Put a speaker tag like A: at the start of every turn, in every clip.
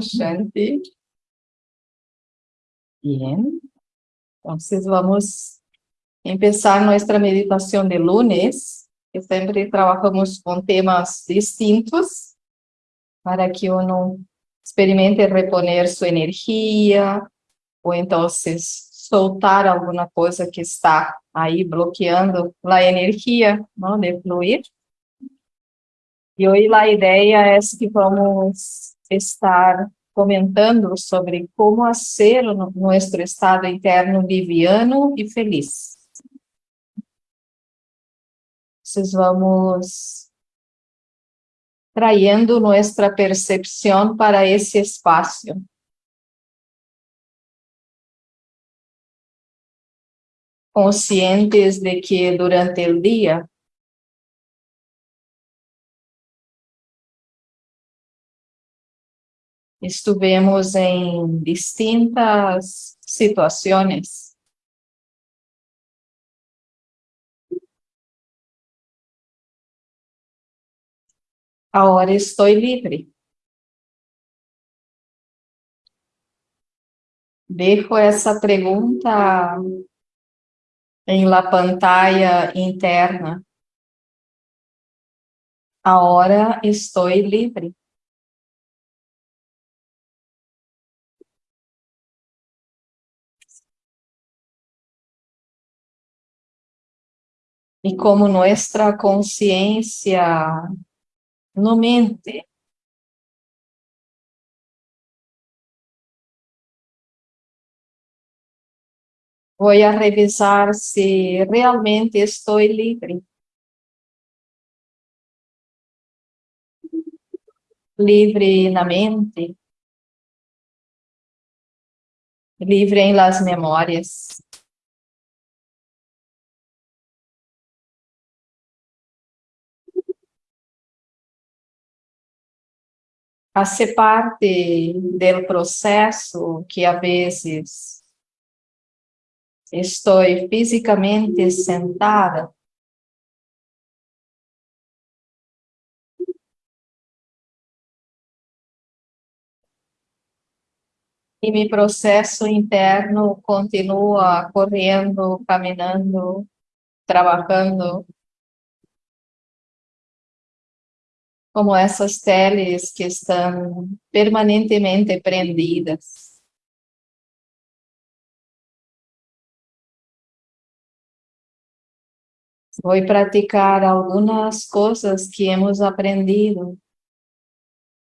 A: Shanti. Bien. Entonces vamos a empezar nuestra meditación de lunes, que siempre trabajamos con temas distintos, para que uno experimente reponer su energía, o entonces soltar alguna coisa que está aí bloqueando a energia não, de fluir. E hoje a ideia é que vamos estar comentando sobre como ser nosso estado interno liviano e feliz. Entonces vamos trayendo nossa percepção para esse espaço. Conscientes de que durante o dia Estivemos em distintas situações. Agora estou livre. Dejo essa pergunta em la pantalla interna. Agora estou livre. E como nossa consciência no mente. Vou a revisar se realmente estou livre. Livre na mente. Livre em las memórias. A ser parte do processo que, a vezes, estou fisicamente sentada, e meu processo interno continua correndo, caminhando, trabalhando como essas teles que estão permanentemente prendidas. Vou praticar algumas coisas que hemos aprendido,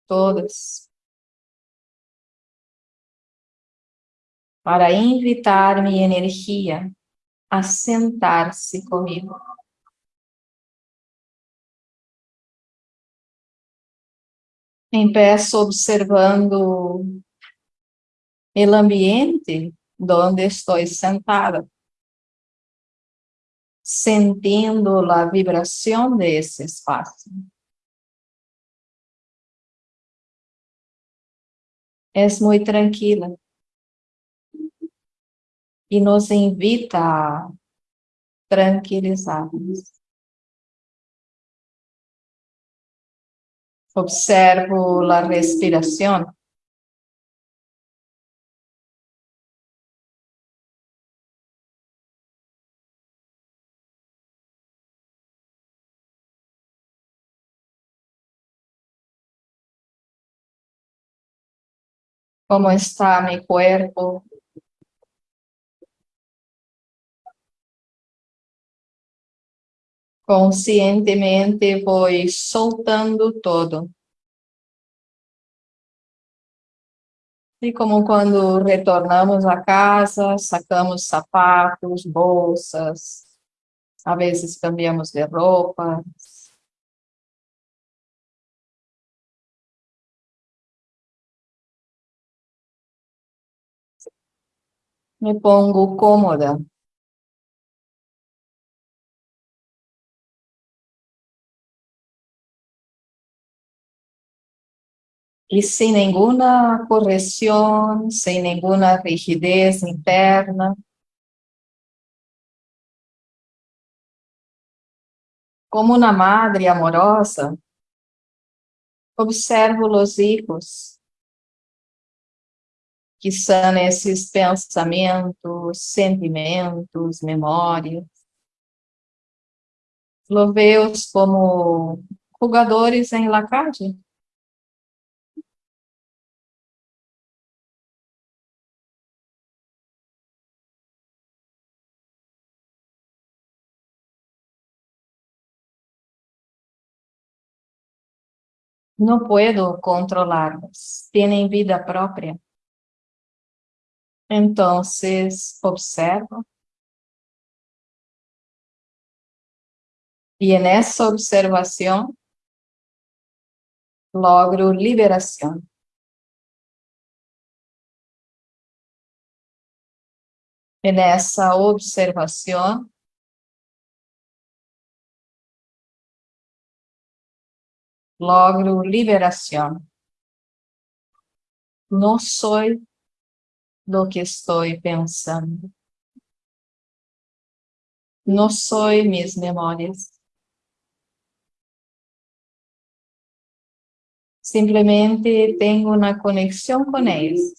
A: todas, para invitar minha energia a sentar-se comigo. Empeço observando o ambiente onde estou sentada, sentindo a vibração desse espaço. É muito tranquila e nos invita a tranquilizarmos. Observo la respiración. ¿Cómo está mi cuerpo? Conscientemente vou soltando todo. E como quando retornamos a casa, sacamos sapatos, bolsas, às vezes cambiamos de roupa. Me pongo cômoda. E sem nenhuma correção, sem nenhuma rigidez interna. Como uma madre amorosa, observo os hijos que são esses pensamentos, sentimentos, memórias. Lo veos como jogadores em la No puedo controlarlos, tienen vida propia. Entonces, observo. Y en esa observación, logro liberación. En esa observación, logro liberación. No soy lo que estoy pensando. No soy mis memorias. Simplemente tengo una conexión con ellos.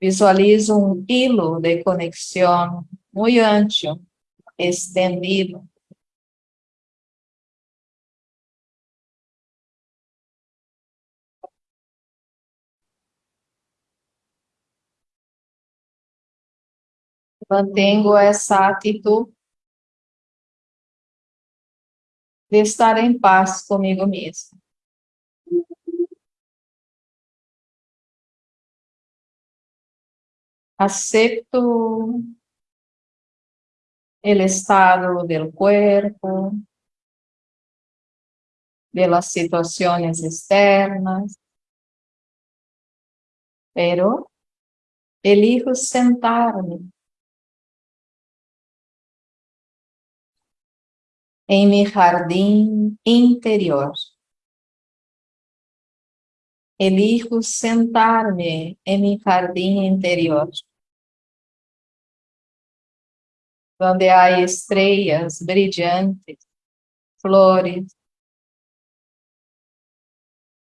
A: Visualizo un hilo de conexión muy ancho, extendido. Mantengo essa atitude de estar em paz comigo mesmo. Acepto el estado del cuerpo, de las situaciones externas, pero elijo sentarme em mi jardim interior. Elijo sentar-me em mi jardim interior, onde há estrelas brilhantes, flores,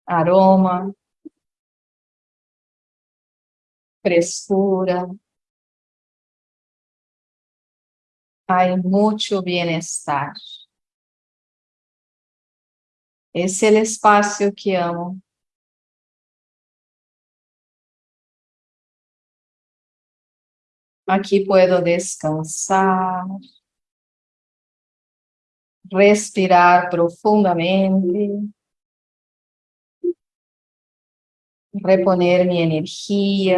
A: aroma, frescura, há muito bem-estar. Esse é o espaço que amo. Aqui puedo descansar, respirar profundamente, reponer minha energia.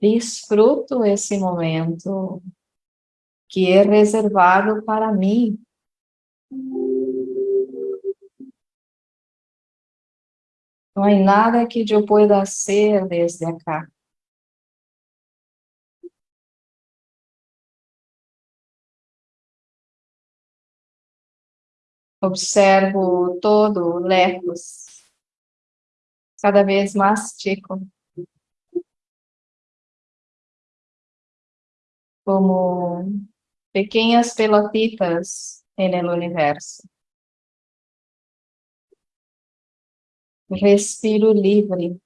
A: Disfruto esse momento que é reservado para mim. Não há nada que eu pueda fazer desde acá. Observo todo lejos, cada vez mais chico. Como pequeñas pelotitas el universo. Respiro livre.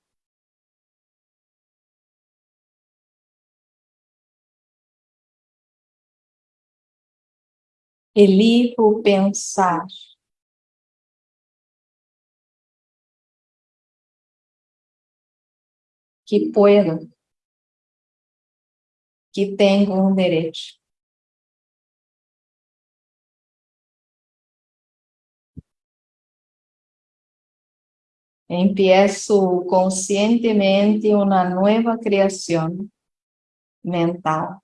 A: Elijo pensar. Que puedo que tenho um direito. Empiezo conscientemente uma nova criação mental.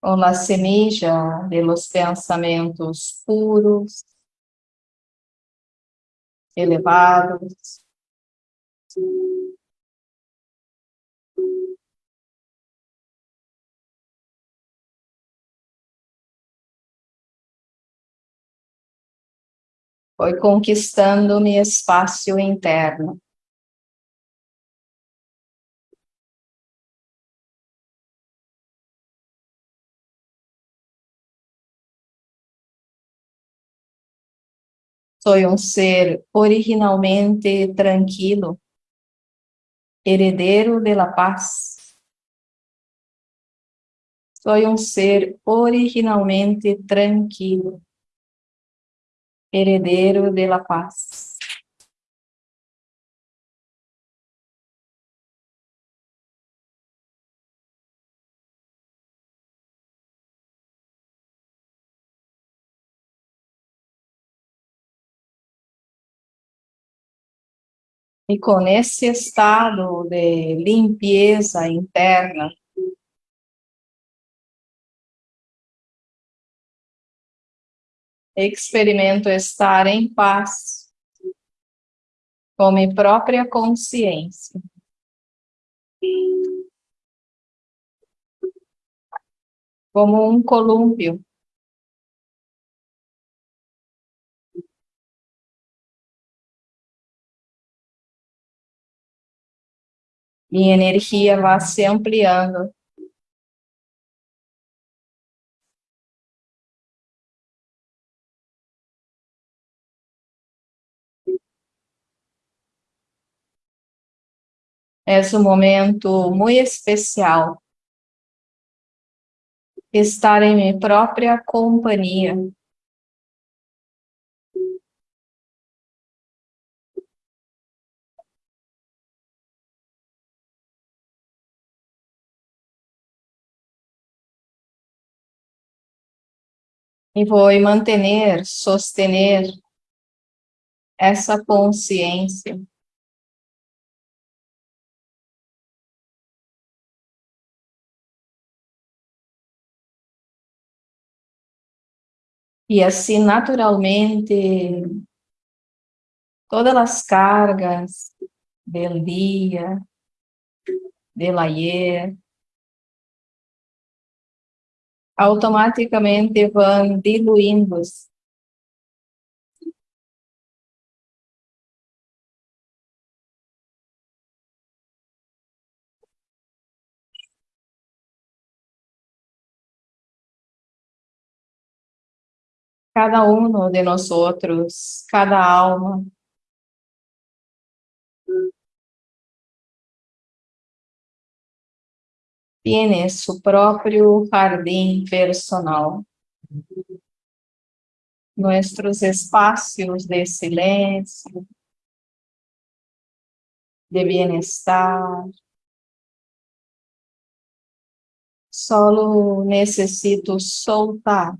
A: Com a semilla de los pensamentos puros, elevados, foi conquistando meu espaço interno. Sou um ser originalmente tranquilo, heredero de la paz. Soy um ser originalmente tranquilo, heredero de la paz. E com esse estado de limpeza interna, experimento estar em paz com minha própria consciência. Como um colúmpio minha energia vai se ampliando. É um momento muito especial. Estar em minha própria companhia. E vou manter, sostener essa consciência. E assim, naturalmente, todas as cargas do dia, del ayer, automaticamente vão diluindo. Cada um de nós outros, cada alma, tiene su propio jardín personal. Nuestros espacios de silencio, de bienestar. Solo necesito soltar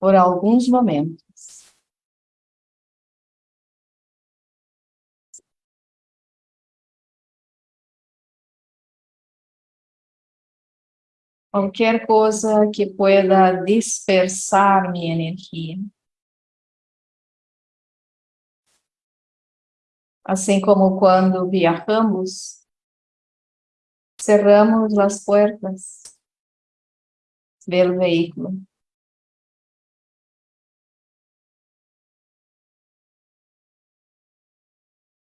A: por alguns momentos. Qualquer coisa que pueda dispersar minha energia. Assim como quando viajamos, cerramos as portas do veículo.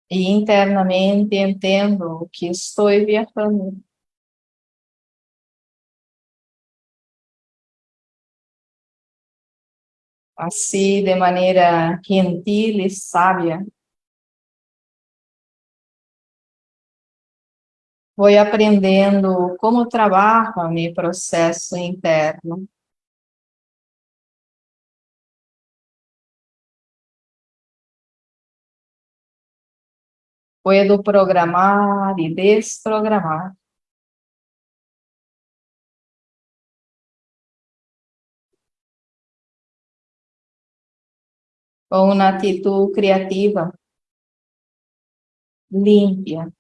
A: E internamente entendo que estou viajando. Assim de maneira gentil e sábia. Vou aprendendo como trabalha meu processo interno. Puedo programar e desprogramar. Com uma atitude criativa, limpia.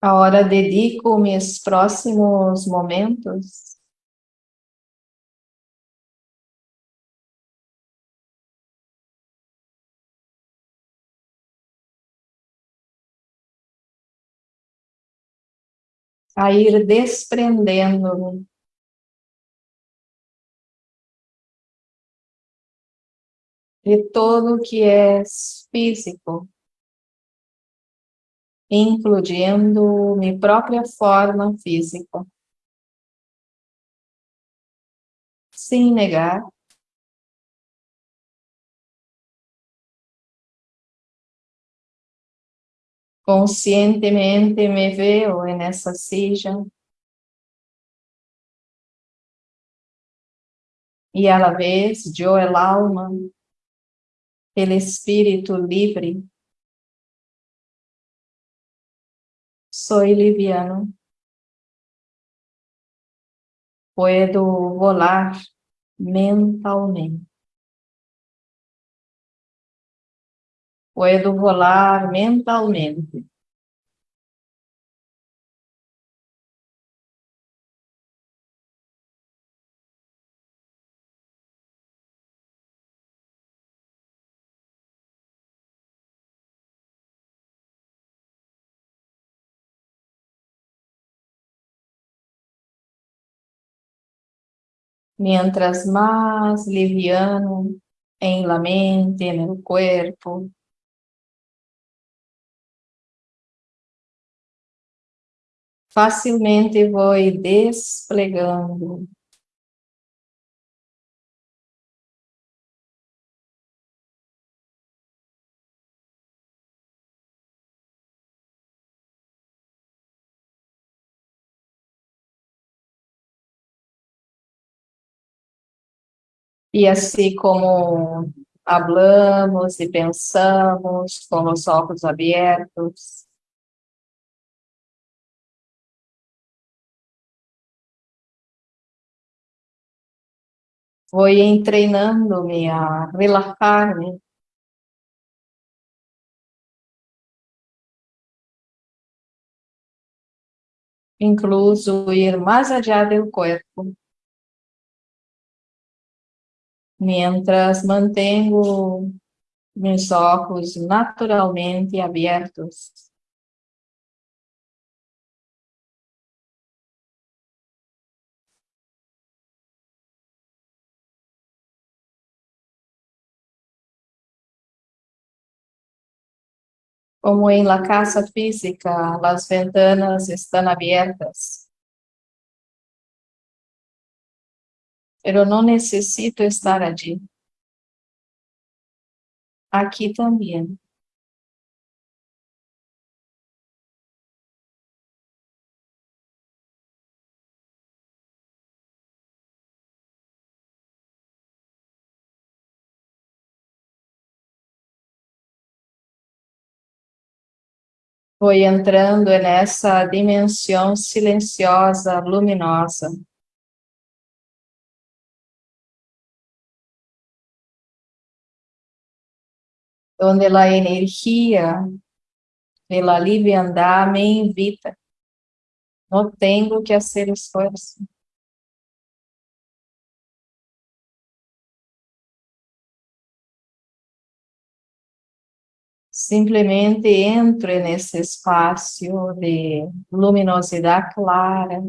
A: Agora dedico meus próximos momentos. A ir desprendendo. De de o que é físico, incluindo minha própria forma física. Sem negar. Conscientemente me veo nessa silla. E la vez, eu, el alma, el espírito livre, soy liviano. Puedo volar mentalmente. Puedo volar mentalmente. Mientras más liviano en la mente, en el cuerpo. Facilmente voy desplegando E assim como hablamos e pensamos com os olhos abertos, vou treinando-me a relaxar-me. Incluso ir mais allá do corpo. Mientras mantengo mis ojos naturalmente abiertos. Como en la casa física, las ventanas están abiertas. Eu não necessito estar allí. Aqui também. Foi entrando nessa dimensão silenciosa, luminosa. Donde la energía de la liviandad me invita. No tengo que hacer esfuerzo. Simplesmente entro nesse espaço de luminosidade clara,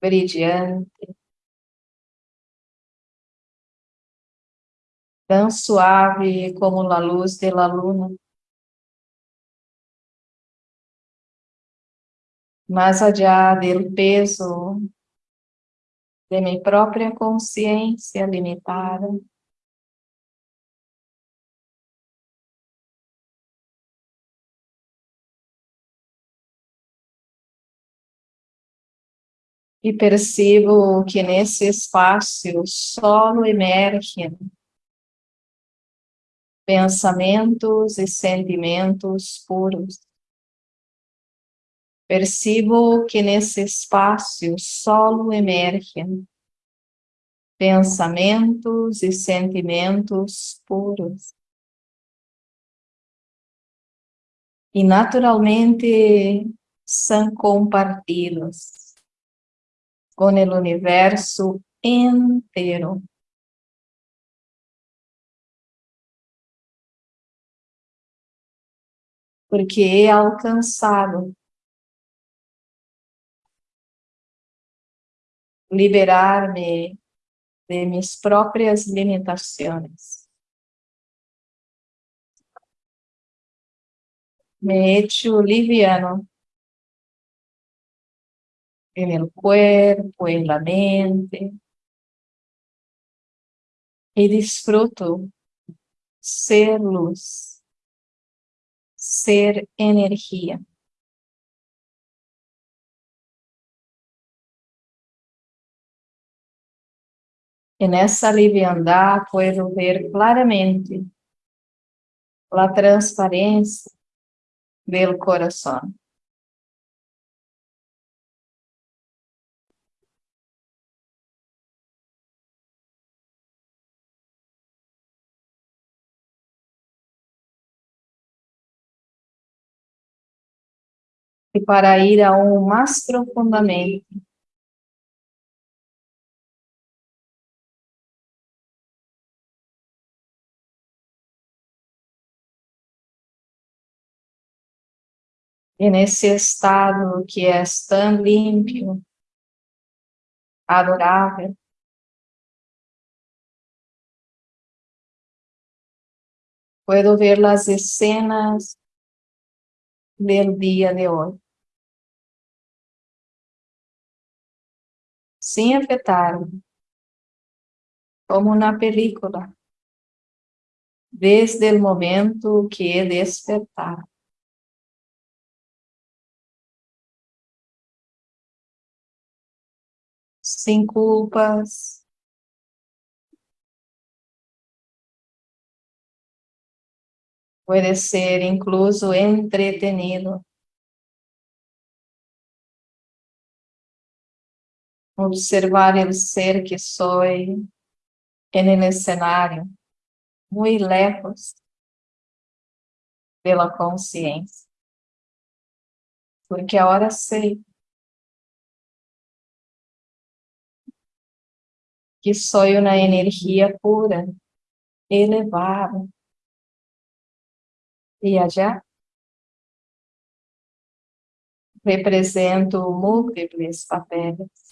A: brilhante, tan suave como la luz de la luna. Mais allá del peso de minha própria consciência limitada. E percebo que nesse espaço solo emergem pensamentos e sentimentos puros. Percebo que nesse espaço solo emergem pensamentos e sentimentos puros. E naturalmente são compartidos com o universo inteiro. porque é alcançado. Liberar-me de minhas próprias limitações. Me echo liviano en el cuerpo, en la mente, e disfruto ser luz ser energía. En esa liviandad puedo ver claramente la transparencia del corazón. E para ir aún mais profundamente, e nesse estado que é tão limpo, adorável, puedo ver as escenas del dia de hoje. Sem afetar-me, como na película, desde o momento que despertar. Sem culpas, pode ser incluso entretenido. Observar el ser que soy en el escenario, muy lejos de la consciência. Porque agora sei que sou uma energia pura, elevada. E allá represento múltiplos papéis.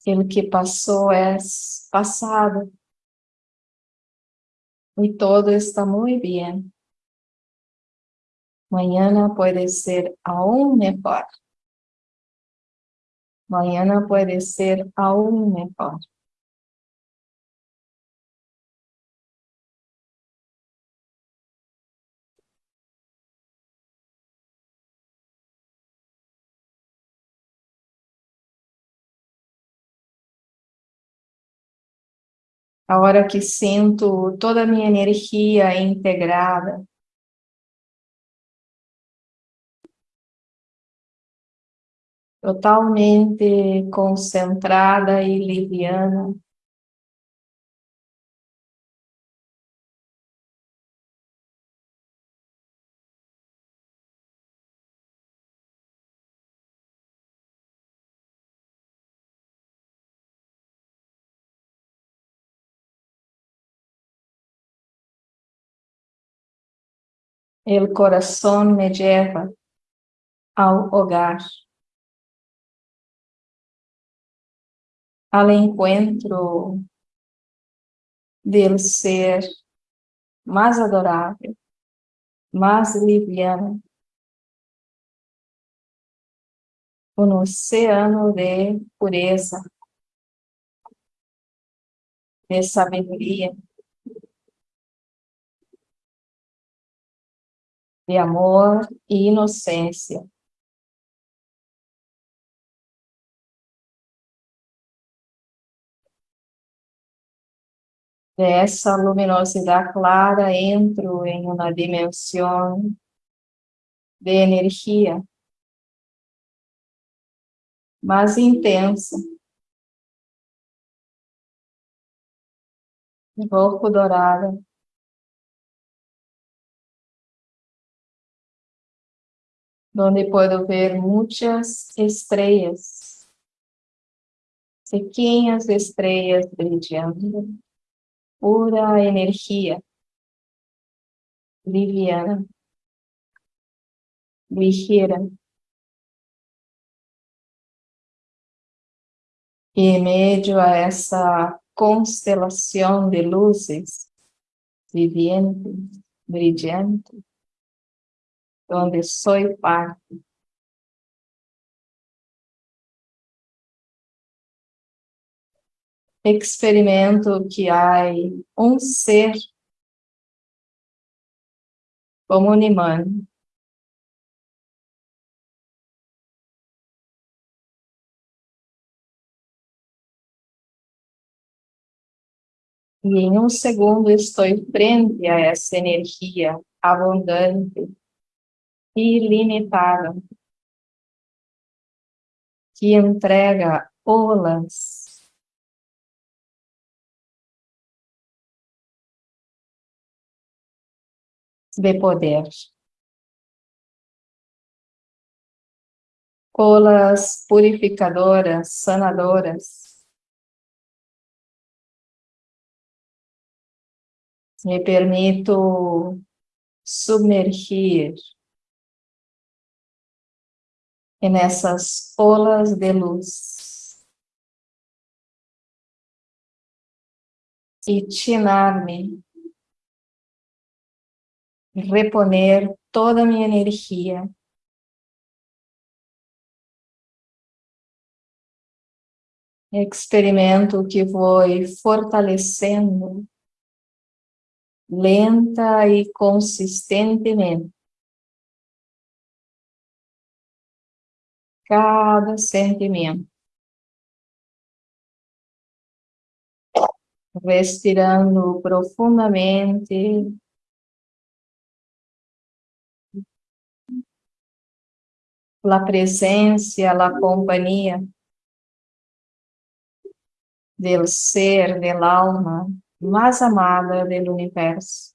A: Aquilo que passou é passado. E todo está muito bem. Mañana pode ser aún mejor. Mañana pode ser aún mejor. A hora que sinto toda a minha energia integrada, totalmente concentrada e liviana. El corazón me lleva ao hogar, al encuentro del ser mais adorável, mais liviano, um oceano de pureza, de sabedoria, de amor e inocência. Dessa luminosidade clara entro em uma dimensão de energia mais intensa. Um pouco donde puedo ver muchas estrellas, pequeñas estrellas brillando pura energia, liviana, ligera. E em meio a essa constelação de luzes, viviente, brilhante, onde sou parte, experimento que há um ser como un imán E em um segundo estou frente a essa energia abundante, ilimitada, que entrega olas de poder. Olas purificadoras, sanadoras. Me permito submergir nessas olas de luz. E tinar-me. Reponer toda a minha energia. Experimento que foi fortalecendo lenta e consistentemente cada sentimento. Respirando profundamente la presencia, la compañía del ser, del alma más amada del universo.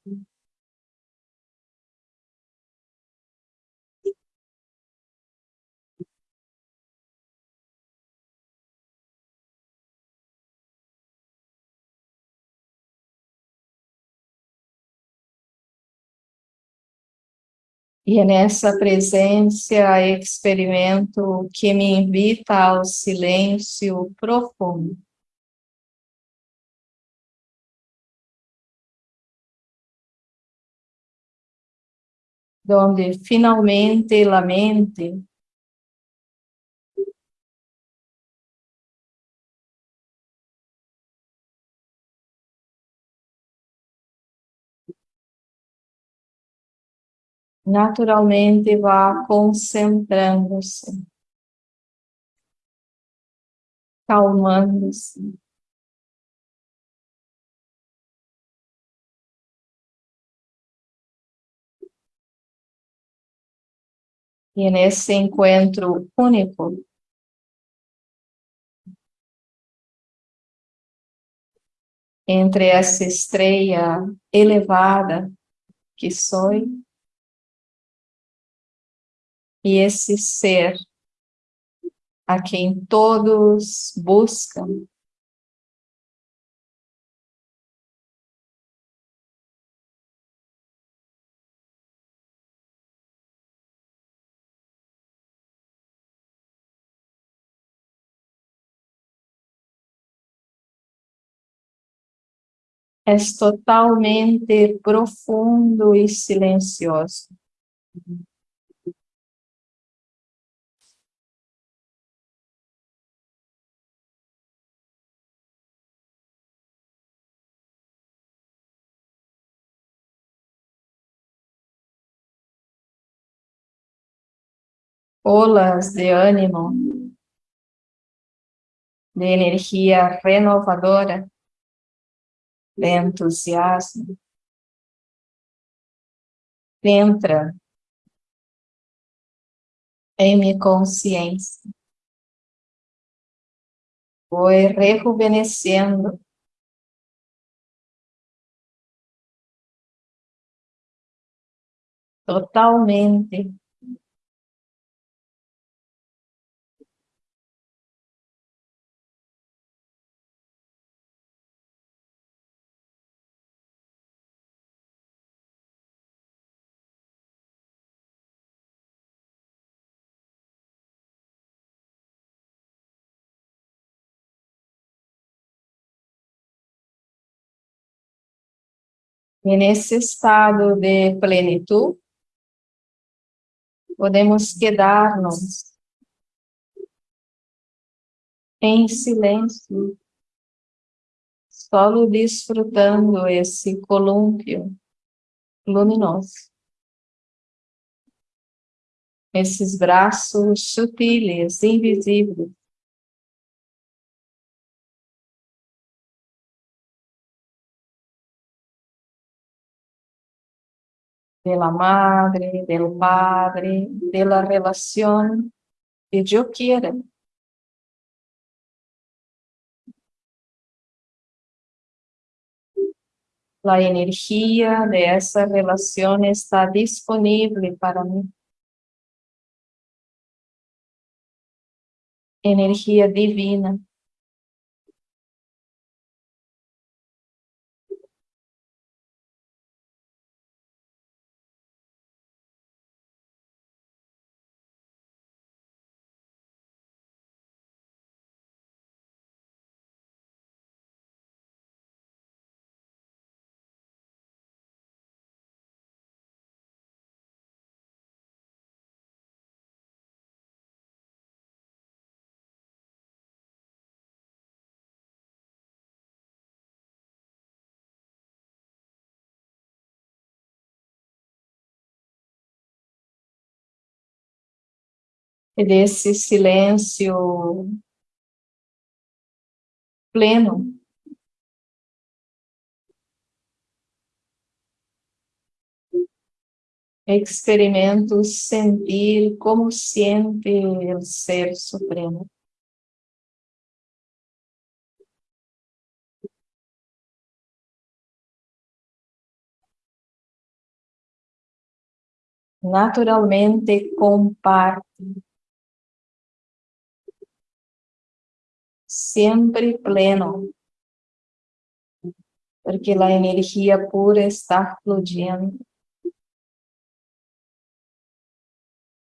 A: E é nessa presença experimento que me invita ao silêncio profundo. Donde finalmente a mente naturalmente vá concentrando-se, calmando-se. E nesse encontro único, entre essa estrela elevada que sou e esse ser a quem todos buscam. É totalmente profundo e silencioso. Olas de ânimo, de energia renovadora, de entusiasmo. Entra em minha consciência. Foi rejuvenescendo totalmente E nesse estado de plenitude, podemos quedar-nos em silêncio, solo desfrutando esse colúmpio luminoso. Esses braços sutiles, invisíveis, de la madre, del padre, de la relación que yo quiera. La energía de esa relación está disponible para mí. Energía divina. Desse silêncio pleno. Experimento sentir como sente o Ser Supremo. Naturalmente comparte siempre pleno, porque la energía pura está fluyendo,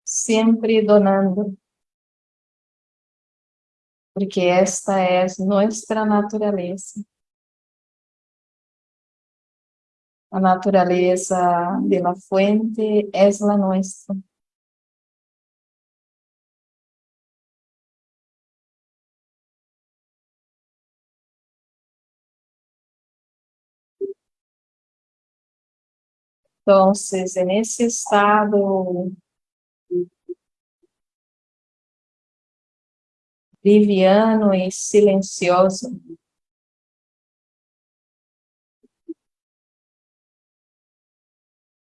A: siempre donando, porque esta es nuestra naturaleza. A naturaleza de la fuente es la nuestra. Então, é nesse estado liviano e silencioso,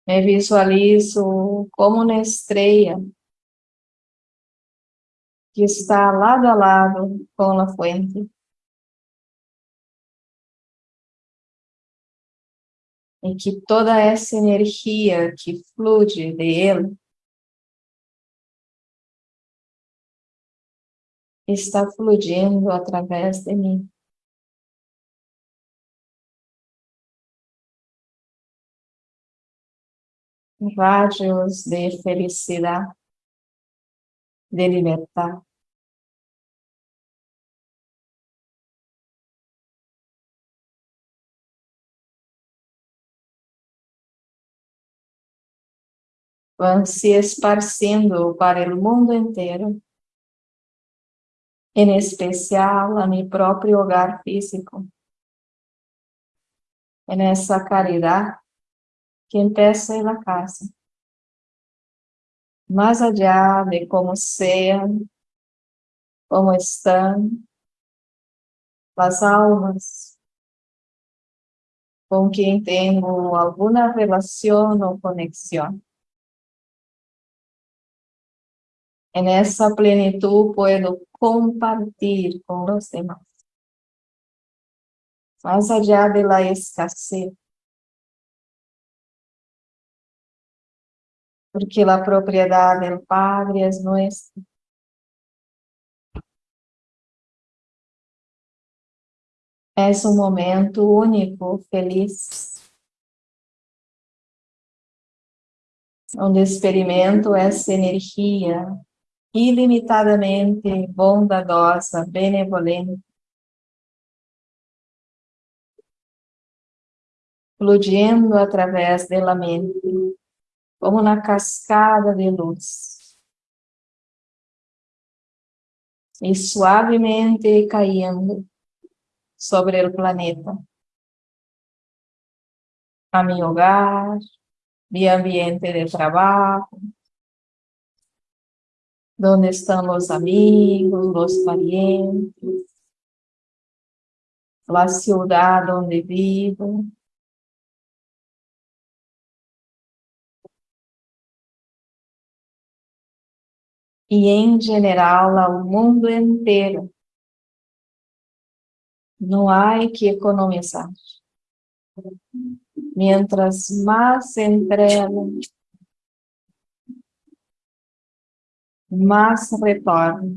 A: me visualizo como uma estrela que está lado a lado com a fuente. Em que toda essa energia que flui dele está fluindo através de mim. Radios de felicidade, de liberdade. Van se esparciendo para el mundo entero, en especial a mi propio hogar físico, en esa caridad que empieza en la casa, más allá de cómo sean, cómo están las almas con quien tengo alguna relación o conexión. En esa plenitud puedo compartir con los demás. Más allá de la escasez. Porque la propiedad del Padre es nuestra. Es un momento único, feliz. Onde experimento essa energia ilimitadamente bondadosa, benevolente, fluyendo através da mente, como uma cascada de luz. E suavemente caindo sobre o planeta. A meu hogar, meu ambiente de trabalho, onde estão os amigos, os parientes, a cidade onde vivo. E, em geral, ao mundo inteiro. Não há que economizar. Mientras mais entrega, mais retorna.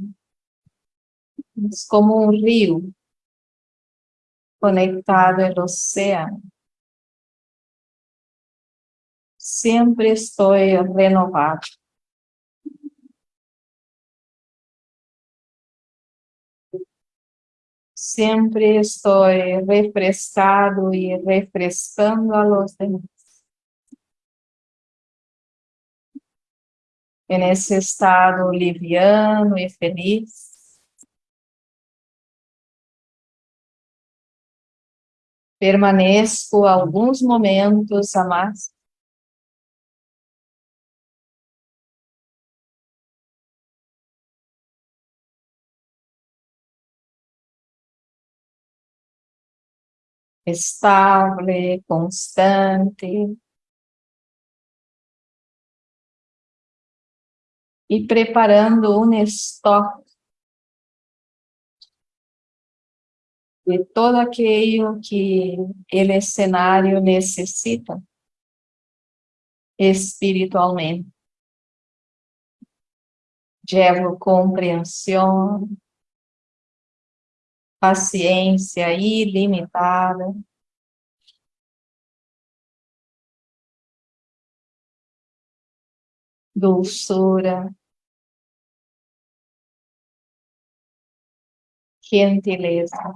A: É como um rio conectado ao oceano. Sempre estou renovado. Sempre estou refrescado e refrescando a los demás. Nesse estado liviano e feliz, permaneço alguns momentos a mais. Estável, constante. E preparando um estoque de todo aquilo que ele cenário necessita espiritualmente. Llevo compreensão, paciência ilimitada, dulçura, gentileza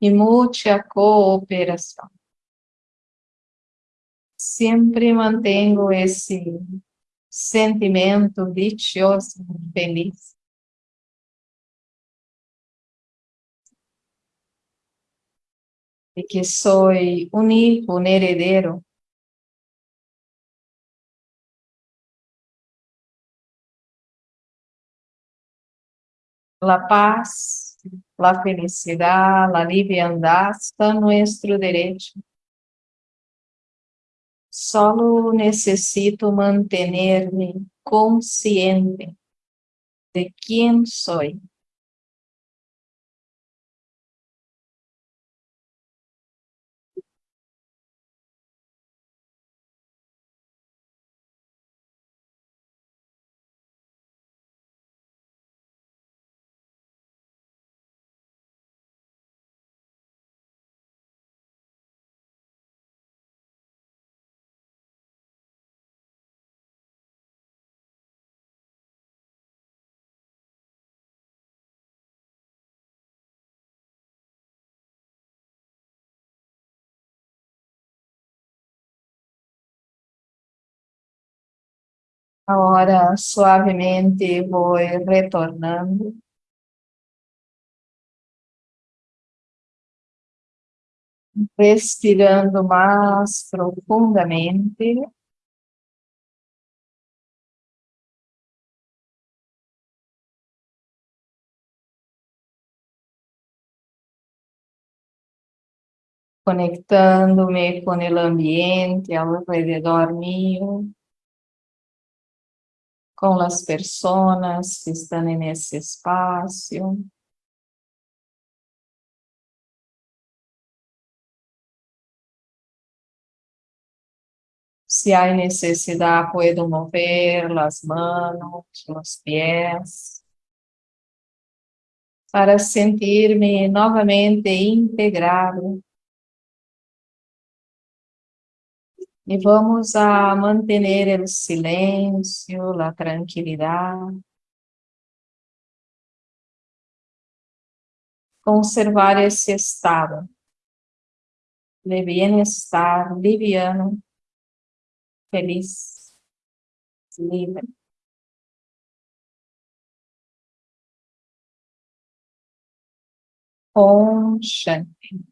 A: e muita cooperação. Sempre mantenho esse sentimento dichoso, feliz. De que sou hijo, um heredero la paz la felicidad, la liviandad son nuestro derecho. Solo necesito mantenerme consciente de quién soy. Agora, suavemente, vou retornando. Respirando mais profundamente. Conectando-me com o ambiente ao redor meu com as pessoas que estão nesse espaço. Se há necessidade, posso mover as mãos, os pés, para sentir-me novamente integrado E vamos a manter o silêncio, a tranquilidade. Conservar esse estado de bem-estar liviano, feliz, livre. Om Shanti.